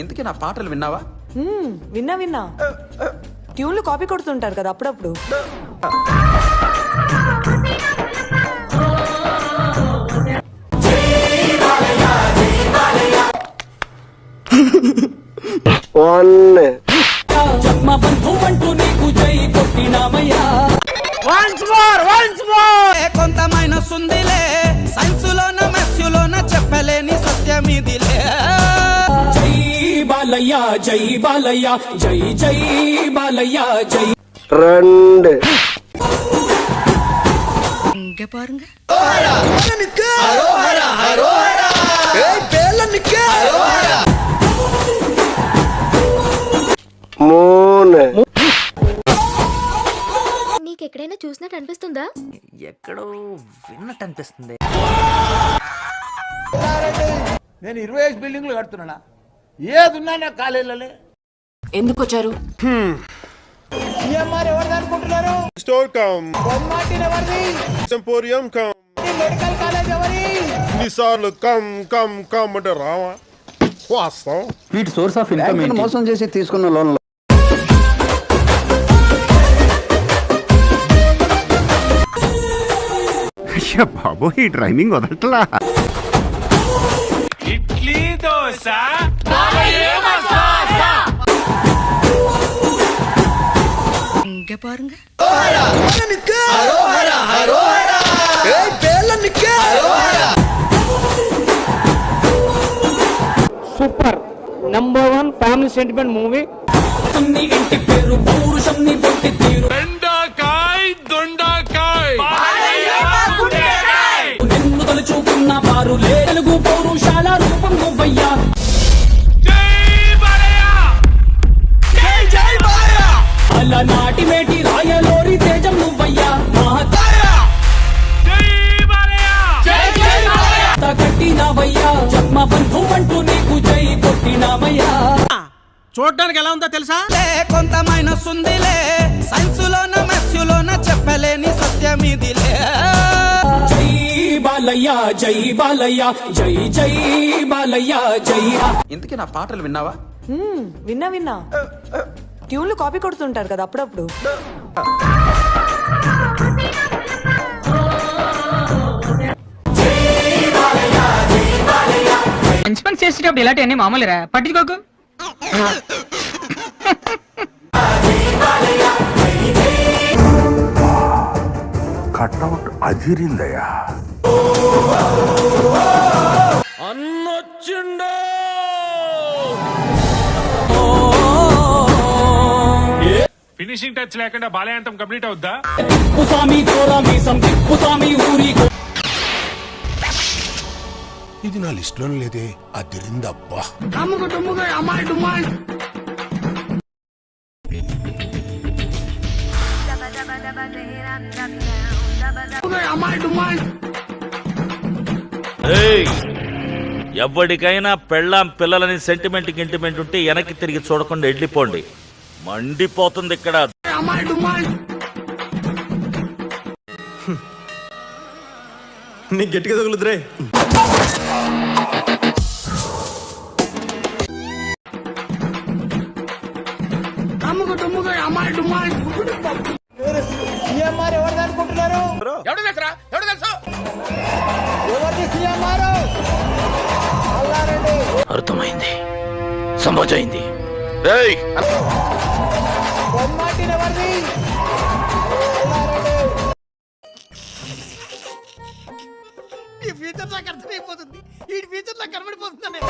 ఇంతకీ నా పాటలు విన్నావా? విన్నా విన్నా. ట్యూన్లు కాపీ కొడుతుంటారు కదా అప్పుడప్పుడు. కొంత మైనస్ ఉందిలే. సైన్స్ లోన మ్యాథ్స్ లోన చెప్పలేని సత్యం ఇదిలే. జై బాలయ్య జై బాలయ్య జై జై బాలయ్య జై ரெண்டு மூணு నీకెక్కడైనా చూసినట్టు అనిపిస్తుందా ఎక్కడో విన్నట్టు అనిపిస్తుంది నేను ఇరవై ఐదు బిల్డింగ్లు కడుతున్నానా ఏదున్నా నా కాలేజీలోనే. ఎందుకు వచ్చారు సీఎంఆర్ ఎవరిది అనుకుంటున్నారు? స్టోర్ కమ్. బొమ్మాటిని ఎవరిది? ఎంపోరియం కమ్. ఈ మెడికల్ కాలేజ్ ఎవరి? ఎన్నిసార్లు కమ్ కమ్ కమ్ అంటే రావా? వాస్తాం వీటి సోర్స్ ఆఫ్ ఇన్కమ్ మోసం చేసి తీసుకున్న లోన్ బాబు ఈ training వదలట్లా? Super. Number one family sentiment movie ఇంటి పేరు పౌరుషం నీ పొట్టి తీరు. నిన్ను తలుచుకున్న వారు లే తెలుగు పౌరుషాల కట్టినవయ్యా జన్మ బంధు అంటూ నీకు జై చూడడానికి ఎలా ఉందో తెలుసా? కొంత మైనస్ ఉందిలే సైన్స్ లోన మ్యాథ్స్ లోన చెప్పలేని సత్యం ఇదిలే జై బాలయ్య జై బాలయ్య జై జై బాలయ్య జై. ఇంతకీ నా పాటలు విన్నావా? విన్నా విన్నా. ట్యూన్లు కాపీ కొడుతుంటారు కదా అప్పుడప్పుడు. ఇన్స్పెక్ట్ చేసేటప్పుడు ఇలాంటివన్నీ మామూలురా. పట్టించుకోకు. కట్అవుట్ అదిరిందయ్యా ఫినిషింగ్ టచ్ లేకుండా బాలయాంతం కంప్లీట్ అవుద్దా? కుసామి ఊరి ఇది నా లిస్ట్లో లేదే అదిరిందబ్బా ఎవరికైనా పెళ్ళాం పిల్లలని సెంటిమెంట్ గింటిమెంట్ ఉంటే వెనక్కి తిరిగి చూడకుండా వెళ్ళిపోండి. మండిపోతుంది ఇక్కడ. నీకు గట్టిగా తగులుతురే సీఎంఆర్ ఎవరిది అనుకుంటున్నారు? ఎవడు తెలుసా ఎవడు తెలుసు? ఎవరిది సీఎంఆర్? అల్లారెడ్డి. అర్థమైంది. ఎవరిది? అల్లారెడ్డి. ఈ ఫ్యూచర్ నాకు అర్థమైపోతుంది. ఈ ఫ్యూచర్ నాకు కనబడిపోతుంది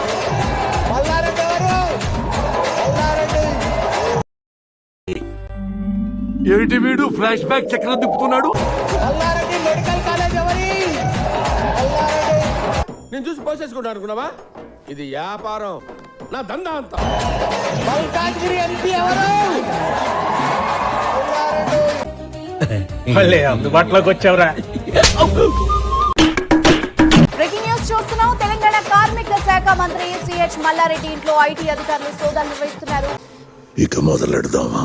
ఏమిటి వీడు? ఫ్లాష్ బ్యాక్ చక్రం తిప్పుతున్నాడు మెడికల్ కాలేజ్ ఎవరి? నేను చూసి పోసేసుకుంటా అనుకున్నావా? ఇది వ్యాపారం నా దందా అంతా. మల్కాజ్గిరి ఎంపీ ఎవరు? మళ్ళీ అందుబాటులోకి వచ్చావురా. బ్రేకింగ్ న్యూస్ చూస్తున్నాం. తెలంగాణ కార్మిక శాఖ మంత్రి సిహెచ్ మల్లారెడ్డి ఇంట్లో ఐటీ అధికారులు సోదాలు నిర్వహిస్తున్నారు. ఇక మొదలెడదామా?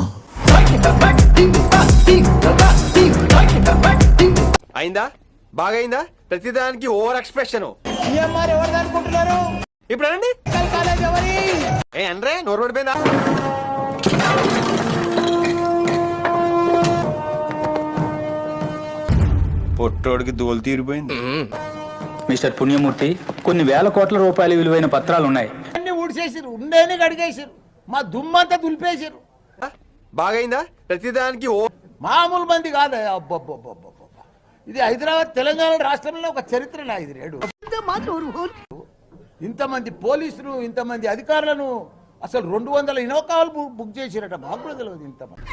అయిందా? బాగైందా? ప్రతిదానికి ఓవర్ ఎక్స్ప్రెషన్. ఇప్పుడు అనండి. కాలేజ్ ఎవరి ఏ అనరే నోరు పడిపోయిందా? పొట్టోడికి దోలు తీరిపోయింది. మిస్టర్ పుణ్యమూర్తి కొన్ని వేల కోట్ల రూపాయల విలువైన పత్రాలు ఉన్నాయి అన్ని ఊడిసేసారు ఉండేని గడిగేసారు మా దుమ్మంతా దులిపేసారు బాగైందా? ప్రతిదానికి ఓ మామూలు మంది కాదు. అబ్బబ్బబ్బబ్బబ్బ. ఇది హైదరాబాద్ తెలంగాణ రాష్ట్రంలో ఒక చరిత్ర నా ఇది రేడు. ఇంతమంది పోలీసులు ఇంతమంది అధికారులను అసలు రెండు వందల ఇనోకాలు బుక్ చేసిరట. మాకు కూడా తెలియదు ఇంతమంది.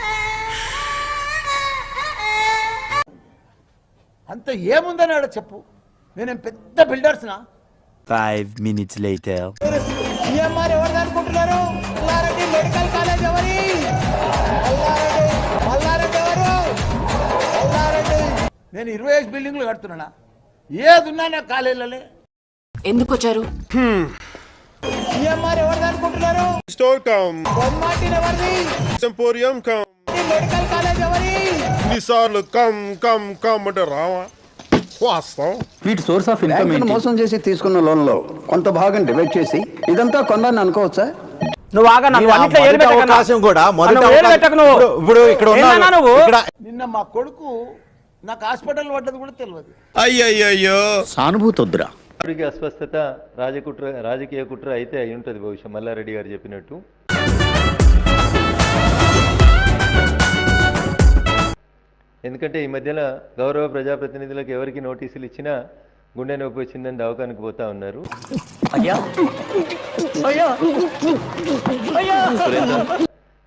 అంత ఏముందని ఆడ చెప్పు. నేనేం పెద్ద బిల్డర్స్నా? ఫైవ్ మినిట్స్ లేటర్ అనుకుంటున్నారు మెడికల్ కాలేజ్ ఎవరి? ఇరవై ఐదు బిల్డింగ్లు కడుతున్నానా? ఏదున్నా నా కాలేజీలనే. ఎందుకు వచ్చారు సిఎంఆర్ ఎవరు అనుకుంటున్నారు? స్టోర్ కమ్. బొమ్మాటిని ఎవరిది? టెంపోరియం కమ్. మెడికల్ కాలేజ్ ఎవరి? ఇన్నిసార్లు కమ్ కమ్ కమ్ అంటే రావా? వాస్తవం. వీటి సోర్స్ ఆఫ్ ఇన్కమ్ మోసం చేసి తీసుకున్న లోన్లో కొంత భాగం డివైడ్ చేసి ఇదంతా కొన్నాను అనుకోవచ్చా? నువ్వు ఆగా అన్నిట్లో ఏలు. కూడా ఏలు నువ్వు. ఇప్పుడు ఇక్కడ ఏందన్నా నువ్వు? నిన్న మా కొడుకు నాకు హాస్పిటల్ పడ్డది కూడా తెలియదు అయ్యయ్యో సానుభూతి వద్దురా అస్వస్థత రాజకుట్ర రాజకీయ కుట్ర అయితే అయి ఉంటుంది బహుశా మల్లారెడ్డి గారు చెప్పినట్టు. ఎందుకంటే ఈ మధ్యన గౌరవ ప్రజాప్రతినిధులకు ఎవరికి నోటీసులు ఇచ్చినా గుండె నొప్పి వచ్చిందని దవాఖానికి పోతా ఉన్నారు.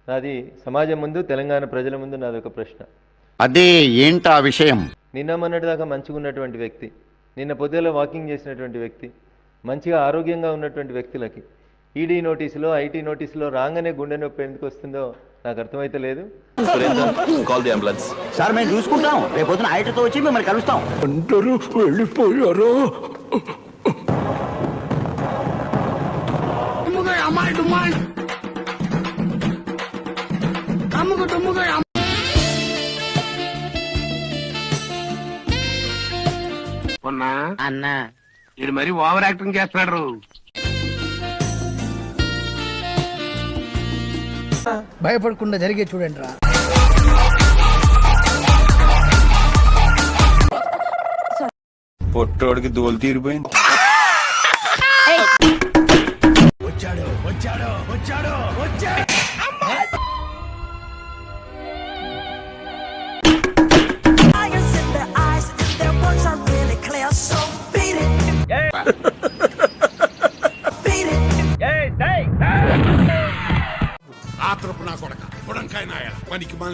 నాది సమాజం ముందు తెలంగాణ ప్రజల ముందు నాది ఒక ప్రశ్న. అదే ఏంటా విషయం? నిన్న మొన్నటి దాకా మంచిగా ఉన్నటువంటి వ్యక్తి నిన్న పొద్దుల వాకింగ్ చేసినటువంటి వ్యక్తి మంచిగా ఆరోగ్యంగా ఉన్నటువంటి వ్యక్తులకి ఈడీ నోటీసులో ఐటీ నోటీసులో రాగానే గుండె నొప్పి ఎందుకు వస్తుందో నాకు అర్థమైతే లేదు. కాల్ ది అంబులెన్స్ సార్ మేము చూసుకుంటాం. రేపు పొద్దున ఆయటతో వచ్చి మిమ్మల్ని కలుస్తాం. అందరూ వెళ్ళిపోయారు? అన్నా. ఇది మరి ఓవర్ యాక్టింగ్ చేస్తున్నాడు. భయపడకుండా జరిగే చూడండి రా. పొట్టోడికి దోలు తీరిపోయింది. ఆత్రపు నా